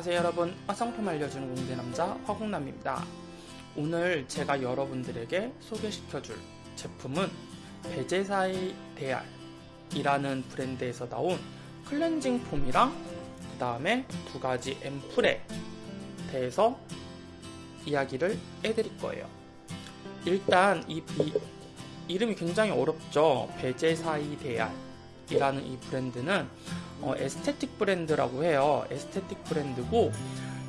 안녕하세요 여러분. 화장품 알려주는 공대남자 화공남입니다. 오늘 제가 여러분들에게 소개시켜줄 제품은 베제사이 데알 이라는 브랜드에서 나온 클렌징 폼이랑 그 다음에 두 가지 앰플에 대해서 이야기를 해드릴 거예요. 일단 이, 이 이름이 굉장히 어렵죠. 베제사이 데알 이라는 이 브랜드는 어, 에스테틱 브랜드라고 해요. 에스테틱 브랜드고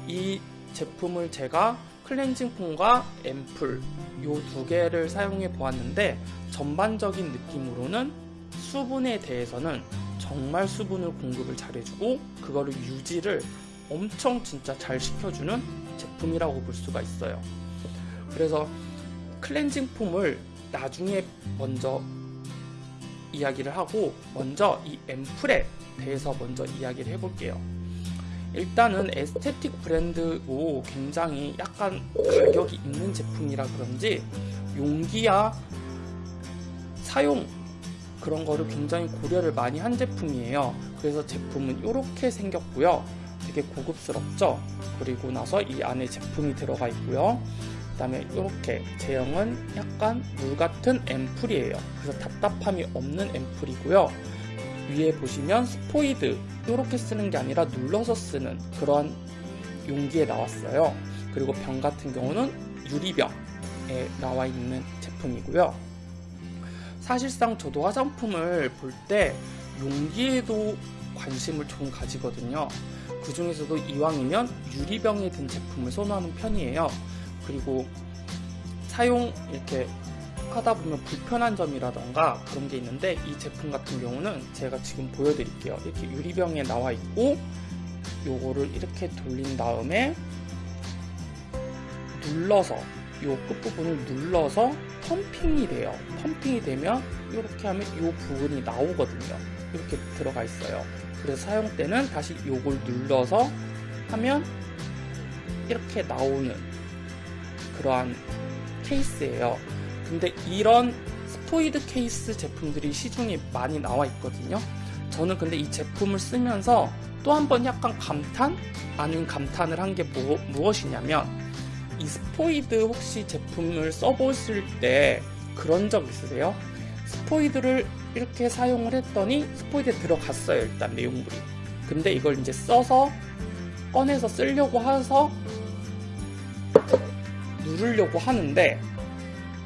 이 제품을 제가 클렌징 폼과 앰플 요 두 개를 사용해 보았는데 전반적인 느낌으로는 수분에 대해서는 정말 수분을 공급을 잘해주고 그거를 유지를 엄청 진짜 잘 시켜주는 제품이라고 볼 수가 있어요. 그래서 클렌징 폼을 나중에 먼저 이야기를 하고 먼저 이 앰플에 대해서 먼저 이야기를 해볼게요. 일단은 에스테틱 브랜드고 굉장히 약간 가격이 있는 제품이라 그런지 용기야 사용 그런 거를 굉장히 고려를 많이 한 제품이에요. 그래서 제품은 이렇게 생겼고요. 되게 고급스럽죠? 그리고 나서 이 안에 제품이 들어가 있고요. 그 다음에 이렇게 제형은 약간 물 같은 앰플이에요. 그래서 답답함이 없는 앰플이고요. 위에 보시면 스포이드 이렇게 쓰는 게 아니라 눌러서 쓰는 그런 용기에 나왔어요. 그리고 병 같은 경우는 유리병에 나와 있는 제품이고요. 사실상 저도 화장품을 볼 때 용기에도 관심을 좀 가지거든요. 그 중에서도 이왕이면 유리병에 든 제품을 선호하는 편이에요. 그리고 사용 이렇게 하다 보면 불편한 점이라던가 그런 게 있는데 이 제품 같은 경우는 제가 지금 보여드릴게요. 이렇게 유리병에 나와 있고 요거를 이렇게 돌린 다음에 눌러서 요 끝부분을 눌러서 펌핑이 돼요. 펌핑이 되면 이렇게 하면 요 부분이 나오거든요. 이렇게 들어가 있어요. 그래서 사용 때는 다시 요걸 눌러서 하면 이렇게 나오는 그러한 케이스예요. 근데 이런 스포이드 케이스 제품들이 시중에 많이 나와 있거든요. 저는 근데 이 제품을 쓰면서 또 한 번 약간 감탄? 아닌 감탄을 한 게 뭐, 무엇이냐면 이 스포이드 혹시 제품을 써보실 때 그런 적 있으세요? 스포이드를 이렇게 사용을 했더니 스포이드에 들어갔어요 일단 내용물이 근데 이걸 이제 써서 꺼내서 쓰려고 해서 누르려고 하는데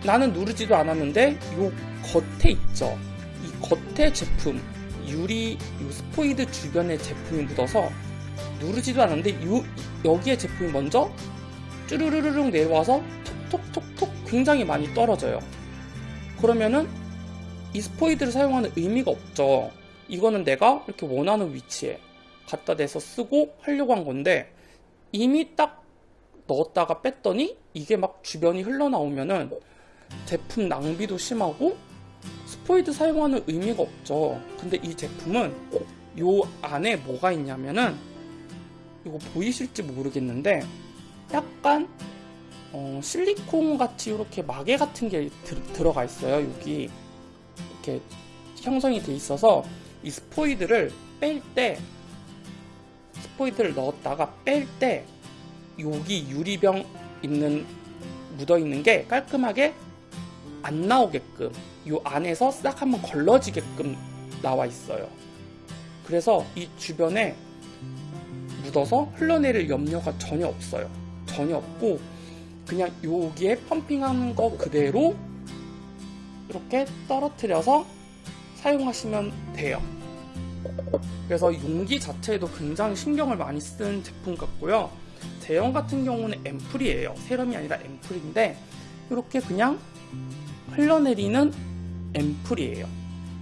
나는 누르지도 않았는데 요 겉에 있죠. 이 겉에 제품 유리 요 스포이드 주변에 제품이 묻어서 누르지도 않았는데 요 여기에 제품이 먼저 쭈르르르륵 내려와서 톡톡톡톡 굉장히 많이 떨어져요. 그러면은 이 스포이드를 사용하는 의미가 없죠. 이거는 내가 이렇게 원하는 위치에 갖다 대서 쓰고 하려고 한 건데 이미 딱 넣었다가 뺐더니 이게 막 주변이 흘러나오면은 제품 낭비도 심하고 스포이드 사용하는 의미가 없죠. 근데 이 제품은 요 안에 뭐가 있냐면은 이거 보이실지 모르겠는데 약간 어, 실리콘 같이 이렇게 마개 같은 게 들, 들어가 있어요 여기. 이렇게 형성이 돼 있어서 이 스포이드를 뺄 때 스포이드를 넣었다가 뺄 때 여기 유리병 있는 묻어 있는 게 깔끔하게 안 나오게끔 이 안에서 싹 한번 걸러지게끔 나와 있어요. 그래서 이 주변에 묻어서 흘러내릴 염려가 전혀 없어요. 전혀 없고 그냥 여기에 펌핑하는 거 그대로 이렇게 떨어뜨려서 사용하시면 돼요. 그래서 용기 자체에도 굉장히 신경을 많이 쓴 제품 같고요. 제형 같은 경우는 앰플이에요. 세럼이 아니라 앰플인데 이렇게 그냥 흘러내리는 앰플이에요.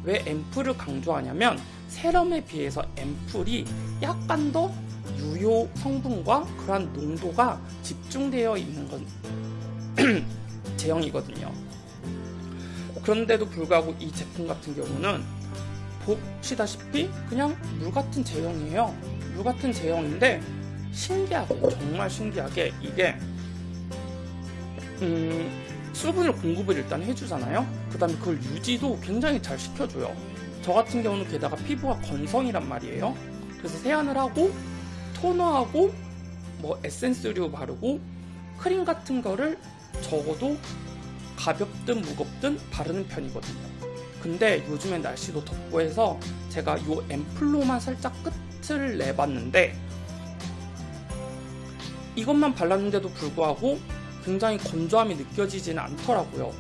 왜 앰플을 강조하냐면 세럼에 비해서 앰플이 약간 더 유효 성분과 그러한 농도가 집중되어 있는 건 제형이거든요. 그런데도 불구하고 이 제품 같은 경우는 보시다시피 그냥 물 같은 제형이에요. 물 같은 제형인데 신기하게 정말 신기하게 이게 음, 수분을 공급을 일단 해주잖아요? 그 다음에 그걸 유지도 굉장히 잘 시켜줘요. 저 같은 경우는 게다가 피부가 건성이란 말이에요. 그래서 세안을 하고 토너하고 뭐 에센스류 바르고 크림 같은 거를 적어도 가볍든 무겁든 바르는 편이거든요. 근데 요즘엔 날씨도 덥고 해서 제가 요 앰플로만 살짝 끝을 내봤는데 이것만 발랐는데도 불구하고 굉장히 건조함이 느껴지지는 않더라고요.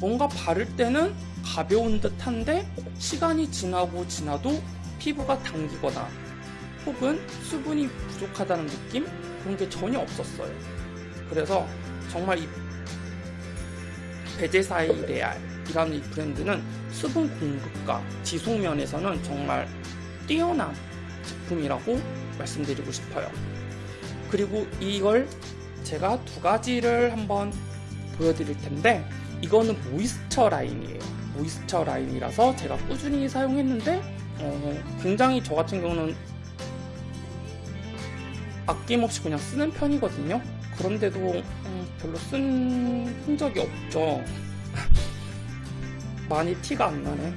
뭔가 바를 때는 가벼운 듯한데 시간이 지나고 지나도 피부가 당기거나 혹은 수분이 부족하다는 느낌? 그런 게 전혀 없었어요. 그래서 정말 이 베제사이 레알이라는 이 브랜드는 수분 공급과 지속 면에서는 정말 뛰어난 제품이라고 말씀드리고 싶어요. 그리고 이걸 제가 두 가지를 한번 보여드릴 텐데 이거는 모이스처 라인이에요. 모이스처 라인이라서 제가 꾸준히 사용했는데 어, 굉장히 저 같은 경우는 아낌없이 그냥 쓰는 편이거든요. 그런데도 음, 별로 쓴 흔적이 없죠. 많이 티가 안 나네.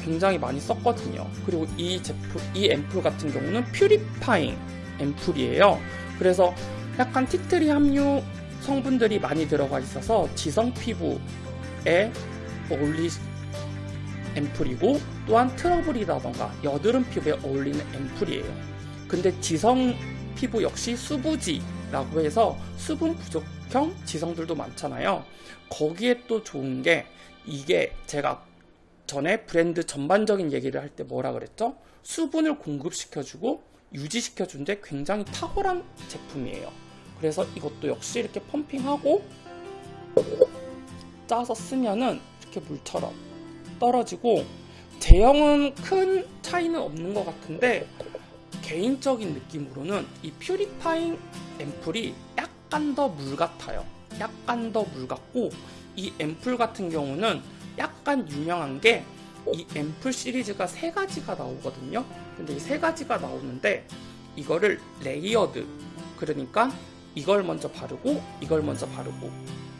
굉장히 많이 썼거든요. 그리고 이 제품, 이 앰플 같은 경우는 퓨리파잉 앰플이에요. 그래서 약간 티트리 함유 성분들이 많이 들어가 있어서 지성 피부에 어울리 앰플이고 또한 트러블이라던가 여드름 피부에 어울리는 앰플이에요. 근데 지성 피부 역시 수부지라고 해서 수분 부족형 지성들도 많잖아요. 거기에 또 좋은 게 이게 제가 전에 브랜드 전반적인 얘기를 할 때 뭐라 그랬죠? 수분을 공급시켜주고 유지시켜주는데 굉장히 탁월한 제품이에요. 그래서 이것도 역시 이렇게 펌핑하고 짜서 쓰면은 이렇게 물처럼 떨어지고 제형은 큰 차이는 없는 것 같은데 개인적인 느낌으로는 이 퓨리파잉 앰플이 약간 더 물 같아요. 약간 더 물 같고 이 앰플 같은 경우는 약간 유명한 게 이 앰플 시리즈가 세 가지가 나오거든요. 근데 이 세 가지가 나오는데 이거를 layered 그러니까 이걸 먼저 바르고 이걸 먼저 바르고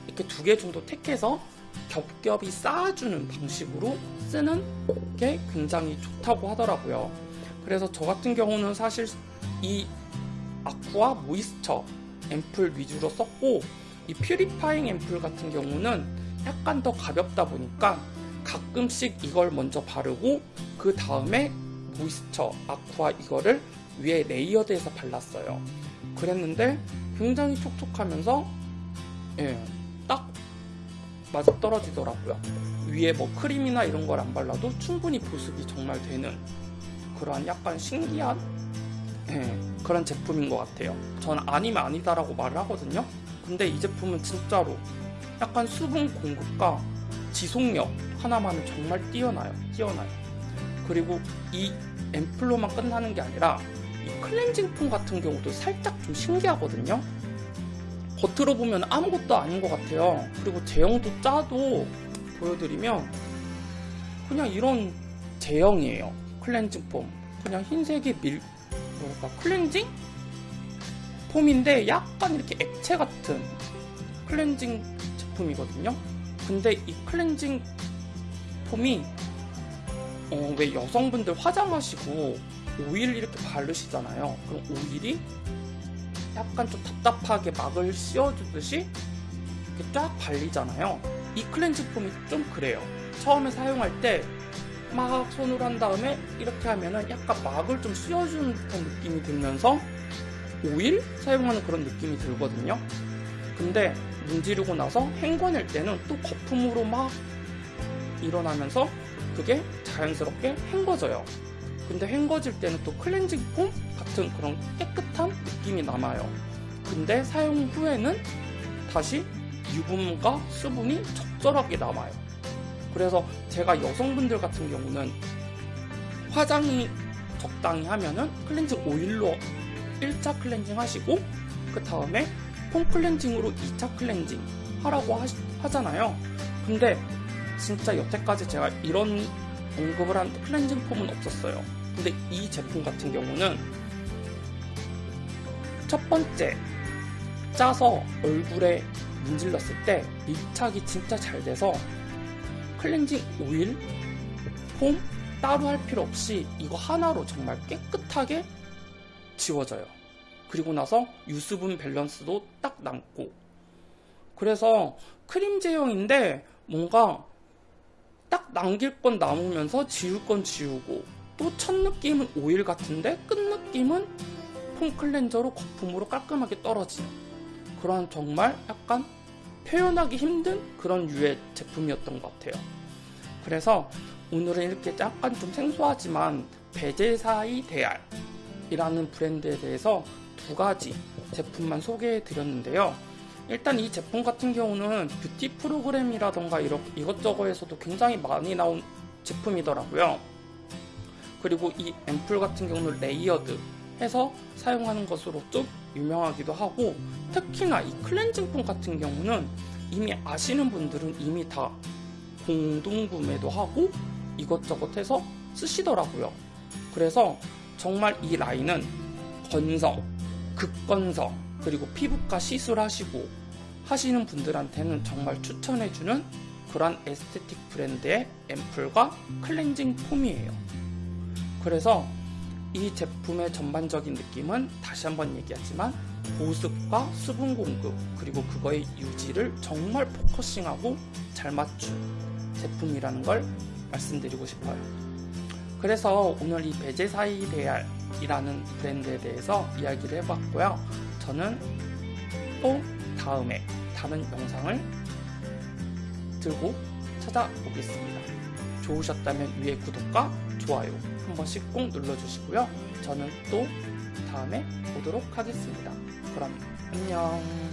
이렇게 두 개 정도 택해서 겹겹이 쌓아주는 방식으로 쓰는 게 굉장히 좋다고 하더라고요. 그래서 저 같은 경우는 사실 이 aqua moisture 앰플 위주로 썼고 이 purifying 앰플 같은 경우는 약간 더 가볍다 보니까 가끔씩 이걸 먼저 바르고 그 다음에 moisture aqua 이거를 위에 layered해서 발랐어요. 그랬는데 굉장히 촉촉하면서 예, 딱 맞아 떨어지더라고요. 위에 뭐 크림이나 이런 걸 안 발라도 충분히 보습이 정말 되는 그러한 약간 신기한 예, 그런 제품인 것 같아요. 저는 아니면 아니다라고 말을 하거든요. 근데 이 제품은 진짜로 약간 수분 공급과 지속력 하나만은 정말 뛰어나요. 뛰어나요. 그리고 이 앰플로만 끝나는 게 아니라 이 클렌징 폼 같은 경우도 살짝 좀 신기하거든요. 겉으로 보면 아무것도 아닌 것 같아요. 그리고 제형도 짜도 보여드리면 그냥 이런 제형이에요. 클렌징 폼. 그냥 흰색의 밀, 뭐랄까, 클렌징? 폼인데 약간 이렇게 액체 같은 클렌징 제품이거든요. 근데 이 클렌징 폼이 어, 왜 여성분들 화장하시고 오일 이렇게 바르시잖아요. 그럼 오일이 약간 좀 답답하게 막을 씌워주듯이 이렇게 쫙 발리잖아요. 이 클렌징 폼이 좀 그래요. 처음에 사용할 때 막 손으로 한 다음에 이렇게 하면은 약간 막을 좀 씌워주는 듯한 느낌이 들면서 오일 사용하는 그런 느낌이 들거든요. 근데 문지르고 나서 헹궈낼 때는 또 거품으로 막 일어나면서 그게 자연스럽게 헹궈져요. 근데 헹궈질 때는 또 클렌징 폼 같은 그런 깨끗한 느낌이 남아요. 근데 사용 후에는 다시 유분과 수분이 적절하게 남아요. 그래서 제가 여성분들 같은 경우는 화장이 적당히 하면은 클렌징 오일로 1차 클렌징 하시고 그 다음에 폼 클렌징으로 2차 클렌징 하라고 하시, 하잖아요. 근데 진짜 여태까지 제가 이런 언급을 한 클렌징 폼은 없었어요. 근데 이 제품 같은 경우는 첫 번째 짜서 얼굴에 문질렀을 때 밀착이 진짜 잘 돼서 클렌징 오일, 폼 따로 할 필요 없이 이거 하나로 정말 깨끗하게 지워져요. 그리고 나서 유수분 밸런스도 딱 남고 그래서 크림 제형인데 뭔가 딱 남길 건 남으면서 지울 건 지우고 또 첫 느낌은 오일 같은데 끝 느낌은 폼 클렌저로 거품으로 깔끔하게 떨어지는 그런 정말 약간 표현하기 힘든 그런 유의 제품이었던 것 같아요. 그래서 오늘은 이렇게 약간 좀 생소하지만 베제사이 데알이라는 브랜드에 대해서 두 가지 제품만 소개해 드렸는데요. 일단 이 제품 같은 경우는 뷰티 프로그램이라던가 이렇, 이것저것에서도 굉장히 많이 나온 제품이더라고요. 그리고 이 앰플 같은 경우는 layered 해서 사용하는 것으로 좀 유명하기도 하고 특히나 이 클렌징 폼 같은 경우는 이미 아시는 분들은 이미 다 공동 구매도 하고 이것저것 해서 쓰시더라고요. 그래서 정말 이 라인은 건성, 극건성, 그리고 피부과 시술하시고 하시는 분들한테는 정말 추천해주는 그런 aesthetic 브랜드의 앰플과 클렌징 폼이에요. 그래서 이 제품의 전반적인 느낌은 다시 한번 얘기하지만 보습과 수분 공급 그리고 그거의 유지를 정말 focusing하고 잘 맞춘 제품이라는 걸 말씀드리고 싶어요. 그래서 오늘 이 베제사이 레알이라는 브랜드에 대해서 이야기를 해봤고요. 저는 또 다음에 다른 영상을 들고 찾아오겠습니다. 좋으셨다면 위에 구독과 좋아요 한 번씩 꼭 눌러주시고요. 저는 또 다음에 보도록 하겠습니다. 그럼 안녕.